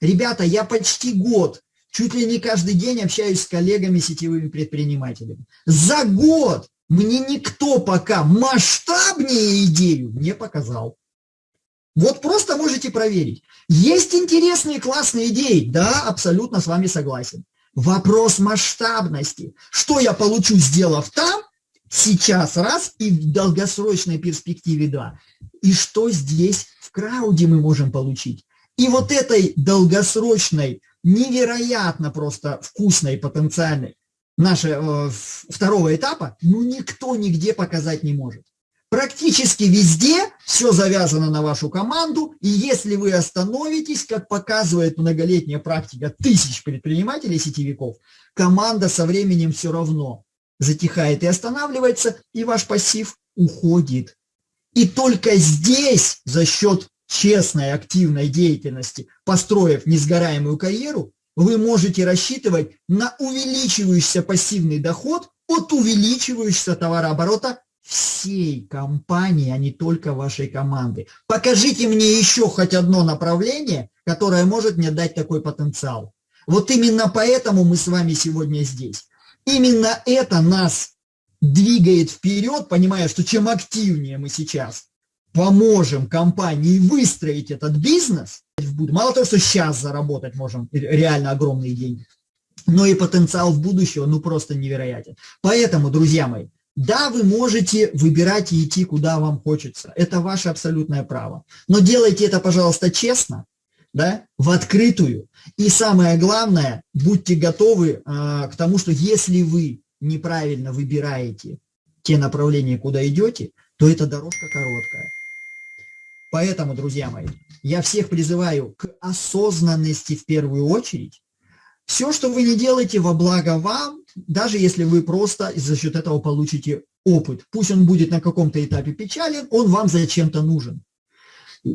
Ребята, я почти год, чуть ли не каждый день общаюсь с коллегами, сетевыми предпринимателями. За год мне никто пока масштабнее идею не показал. Вот просто можете проверить. Есть интересные, классные идеи. Да, абсолютно с вами согласен. Вопрос масштабности. Что я получу, сделав там, сейчас раз, и в долгосрочной перспективе два. И что здесь в крауде мы можем получить. И вот этой долгосрочной, невероятно просто вкусной, потенциальной, нашего э, второго этапа, ну никто нигде показать не может. Практически везде все завязано на вашу команду, и если вы остановитесь, как показывает многолетняя практика тысяч предпринимателей, сетевиков, команда со временем все равно затихает и останавливается, и ваш пассив уходит. И только здесь, за счет честной, активной деятельности, построив несгораемую карьеру, вы можете рассчитывать на увеличивающийся пассивный доход от увеличивающегося товарооборота всей компании, а не только вашей команды. Покажите мне еще хоть одно направление, которое может мне дать такой потенциал. Вот именно поэтому мы с вами сегодня здесь. Именно это нас двигает вперед, понимая, что чем активнее мы сейчас поможем компании выстроить этот бизнес, мало того, что сейчас заработать можем реально огромные деньги, но и потенциал в будущего ну просто невероятен. Поэтому, друзья мои, да, вы можете выбирать и идти, куда вам хочется. Это ваше абсолютное право. Но делайте это, пожалуйста, честно, да, в открытую. И самое главное, будьте готовы э, к тому, что если вы неправильно выбираете те направления, куда идете, то эта дорожка короткая. Поэтому, друзья мои, я всех призываю к осознанности в первую очередь. Все, что вы не делаете во благо вам, даже если вы просто за счет этого получите опыт. Пусть он будет на каком-то этапе печален, он вам зачем-то нужен.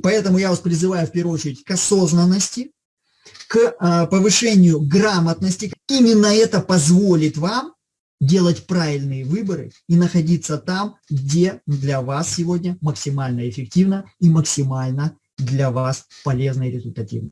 Поэтому я вас призываю в первую очередь к осознанности, к а, повышению грамотности. Именно это позволит вам делать правильные выборы и находиться там, где для вас сегодня максимально эффективно и максимально для вас полезно и результативно.